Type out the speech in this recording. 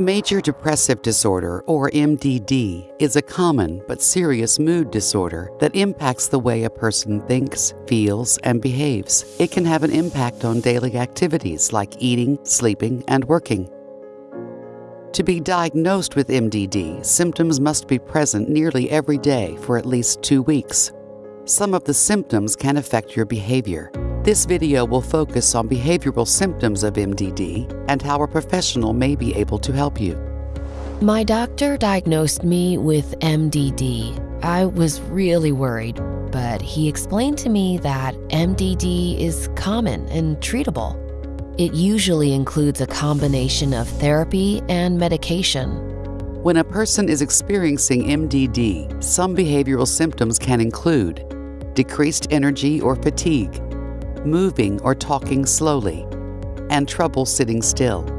Major depressive disorder, or MDD, is a common but serious mood disorder that impacts the way a person thinks, feels, and behaves. It can have an impact on daily activities like eating, sleeping, and working. To be diagnosed with MDD, symptoms must be present nearly every day for at least two weeks. Some of the symptoms can affect your behavior. This video will focus on behavioral symptoms of MDD and how a professional may be able to help you. My doctor diagnosed me with MDD. I was really worried, but he explained to me that MDD is common and treatable. It usually includes a combination of therapy and medication. When a person is experiencing MDD, some behavioral symptoms can include decreased energy or fatigue, moving or talking slowly, and trouble sitting still.